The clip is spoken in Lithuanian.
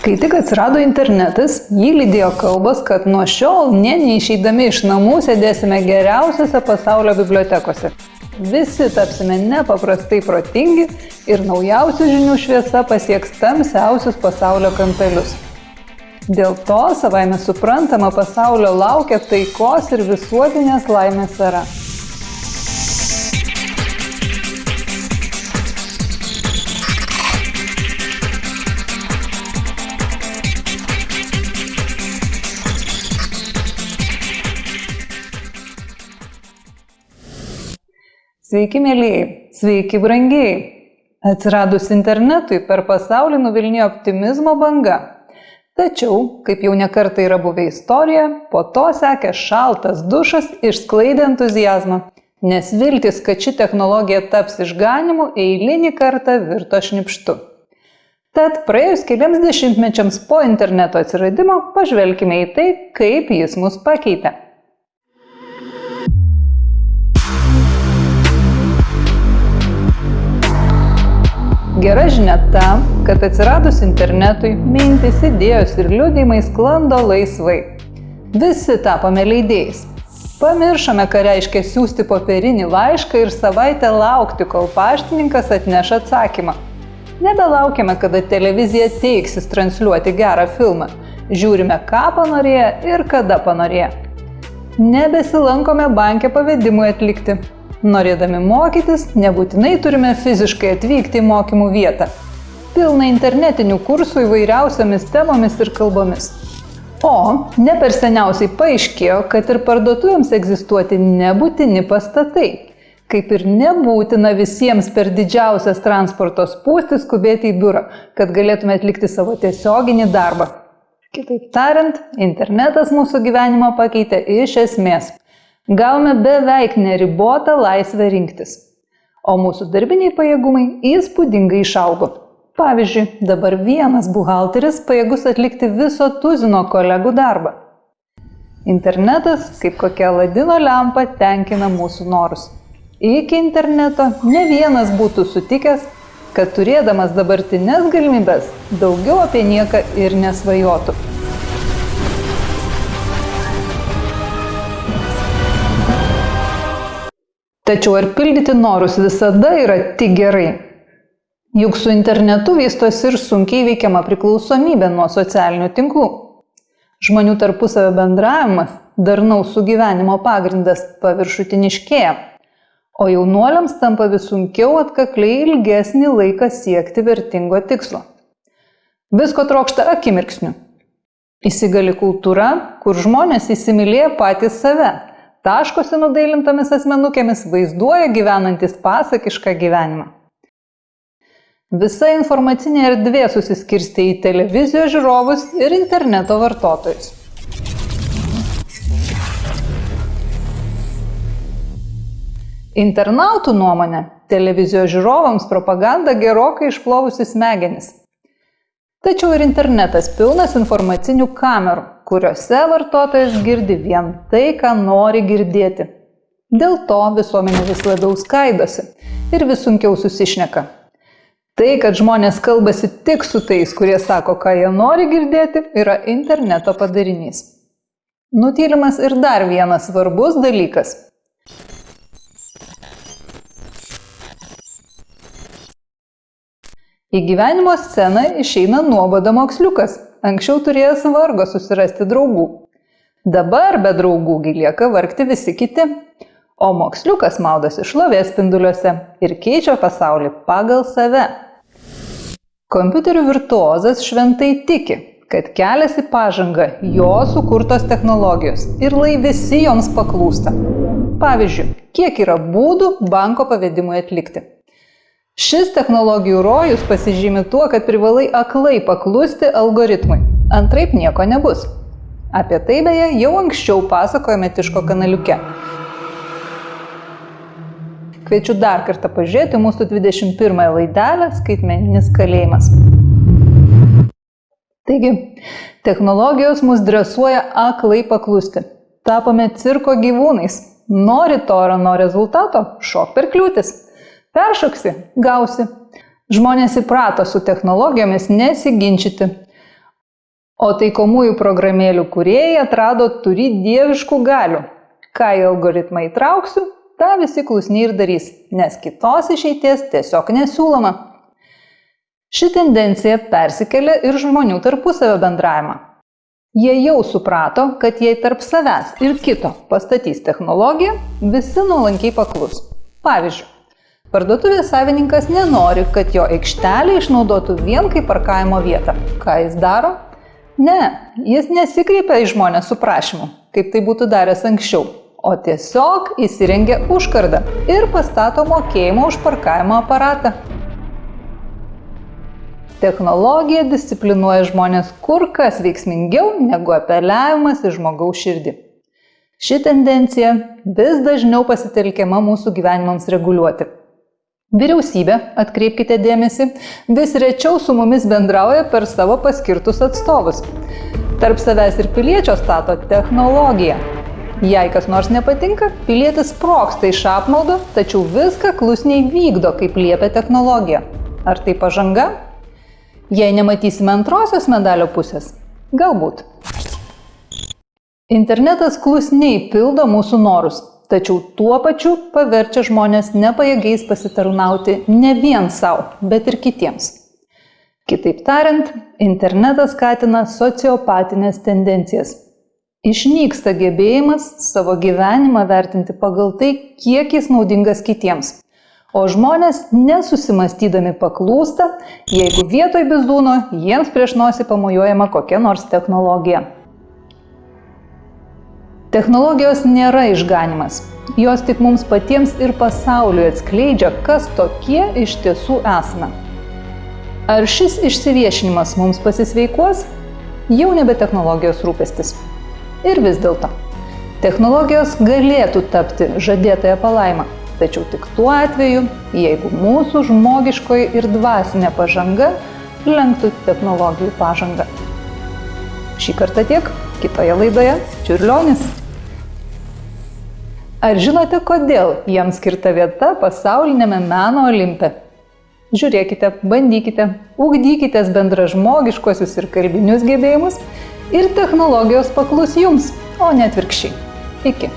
Kai tik atsirado internetas, jį lydėjo kalbos, kad nuo šiol ne neišeidami iš namų sėdėsime geriausiose pasaulio bibliotekose. Visi tapsime nepaprastai protingi ir naujausių žinių šviesa pasieks tamsiausius pasaulio kampelius. Dėl to savaime suprantama pasaulio laukia taikos ir visuotinės laimės era. Sveiki, mėlyjei, sveiki, brangiai. Atsiradus internetui per pasaulį nuvilnijo optimizmo banga. Tačiau, kaip jau nekartai yra buvę istorija, po to sekė šaltas dušas išsklaidė entuzijazmą, nes viltis, kad ši technologija taps išganimu, eilinį kartą virto šnipštu. Tad praėjus keliams dešimtmečiams po interneto atsiradimo, pažvelkime į tai, kaip jis mus pakeitė. Gera žinia ta, kad atsiradus internetui, mintis, idėjos ir liūdėjimai sklando laisvai. Visi tapome leidėjais. Pamiršome, ką reiškia siūsti popierinį laišką ir savaitę laukti, kol paštininkas atneš atsakymą. Nebelaukime, kada televizija teiksis transliuoti gerą filmą. Žiūrime, ką panorėję ir kada panorėję. Nebesilankome bankė pavedimui atlikti. Norėdami mokytis, nebūtinai turime fiziškai atvykti į mokymų vietą. Pilna internetinių kursų įvairiausiamis temomis ir kalbomis. O ne per seniausiai paaiškėjo, kad ir parduotuvėms egzistuoti nebūtini pastatai. Kaip ir nebūtina visiems per didžiausias transporto spūstis skubėti į biurą, kad galėtume atlikti savo tiesioginį darbą. Kitaip tariant, internetas mūsų gyvenimą pakeitė iš esmės. Gavome beveik neribotą laisvę rinktis. O mūsų darbiniai pajėgumai įspūdingai išaugo. Pavyzdžiui, dabar vienas buhalteris pajėgus atlikti viso tuzino kolegų darbą. Internetas, kaip kokia ladino lempa, tenkina mūsų norus. Iki interneto ne vienas būtų sutikęs, kad turėdamas dabartinės galimybės daugiau apie nieką ir nesvajotų. Tačiau ar pildyti norus visada yra tik gerai? Juk su internetu vystosi ir sunkiai veikiama priklausomybė nuo socialinių tinklų. Žmonių tarpusavio bendravimas, darnaus sugyvenimo pagrindas paviršutiniškėja, o jaunuoliams tampa vis sunkiau atkakliai ilgesnį laiką siekti vertingo tikslo. Visko trokšta akimirksniu. Įsigali kultūra, kur žmonės įsimylėja patys save taškosi nudailintomis asmenukėmis vaizduoja gyvenantis pasakišką gyvenimą. Visa informacinė erdvė susiskirstė į televizijos žiūrovus ir interneto vartotojus. Internautų nuomonė, televizijos žiūrovams propaganda gerokai išplovusi smegenis. Tačiau ir internetas pilnas informacinių kamerų, kuriuose vartotojas girdi vien tai, ką nori girdėti. Dėl to visuomenė vis labiau skaidosi ir vis sunkiau susišneka. Tai, kad žmonės kalbasi tik su tais, kurie sako, ką jie nori girdėti, yra interneto padarinys. Nutylimas ir dar vienas svarbus dalykas Į gyvenimo sceną išeina nuoboda moksliukas, anksčiau turėjęs vargo susirasti draugų. Dabar be draugų lieka vargti visi kiti, o moksliukas maudosi šlovės spinduliuose ir keičia pasaulį pagal save. Kompiuterių virtuozas šventai tiki, kad kelias į pažangą jo sukurtos technologijos ir lai visi joms paklūsta. Pavyzdžiui, kiek yra būdų banko pavedimui atlikti. Šis technologijų rojus pasižymi tuo, kad privalai aklai paklusti algoritmui. Antraip nieko nebus. Apie tai beje jau anksčiau pasakojame Tiško kanaliuke. Kviečiu dar kartą pažiūrėti mūsų 21 laidelę Skaitmeninis kalėjimas. Taigi, technologijos mus dresuoja aklai paklusti. Tapome cirko gyvūnais. Nori to ar ano rezultato, šok per kliūtis. Peršoksi - gausi. Žmonės įprato su technologijomis nesiginčyti. O taikomųjų programėlių kuriejai atrado turi dieviškų galių. Ką į algoritmą įtrauksiu, tą visi klusniai ir darys, nes kitos išeities tiesiog nesiūloma. Ši tendencija persikelia ir žmonių tarpusavio bendravimą. Jie jau suprato, kad jei tarp savęs ir kito pastatys technologiją, visi nuolankiai paklus. Pavyzdžiui, Parduotuvės savininkas nenori, kad jo aikštelė išnaudotų vien kaip parkavimo vietą. Ką jis daro? Ne, jis nesikreipia į žmonės su prašymu, kaip tai būtų daręs anksčiau, o tiesiog įsirengia užkardą ir pastato mokėjimo už parkavimo aparatą. Technologija disciplinuoja žmonės kur kas veiksmingiau negu apeliavimas į žmogaus širdį. Ši tendencija vis dažniau pasitelkiama mūsų gyvenimams reguliuoti. Vyriausybė, atkreipkite dėmesį, vis rečiau su mumis bendrauja per savo paskirtus atstovus. Tarp savęs ir piliečio stato technologiją. Jei kas nors nepatinka, pilietis sproksta iš apmaudo, tačiau viską klusniai vykdo, kaip liepia technologija. Ar tai pažanga? Jei nematysime antrosios medalio pusės, galbūt. Internetas klusniai pildo mūsų norus, tačiau tuo pačiu paverčia žmonės nepajėgiais pasitarnauti ne vien savo, bet ir kitiems. Kitaip tariant, internetas skatina sociopatinės tendencijas. Išnyksta gebėjimas savo gyvenimą vertinti pagal tai, kiek jis naudingas kitiems. O žmonės nesusimastydami paklūsta, jeigu vietoj bizūno jiems prieš nosį pamojuojama kokia nors technologija. Technologijos nėra išganimas. Jos tik mums patiems ir pasauliui atskleidžia, kas tokie iš tiesų esame. Ar šis išsiviešinimas mums pasisveikuos? Jau nebe technologijos rūpestis. Ir vis dėlto. Technologijos galėtų tapti žadėtąją palaimą, tačiau tik tuo atveju, jeigu mūsų žmogiškoji ir dvasinė pažanga lenktų technologijų pažangą. Šį kartą tiek, kitoje laidoje Čiurlionis. Ar žinote, kodėl jam skirta vieta pasaulinėme meno olimpe? Žiūrėkite, bandykite, ugdykite bendražmogiškosius ir kalbinius gebėjimus ir technologijos paklus jums, o ne atvirkščiai. Iki.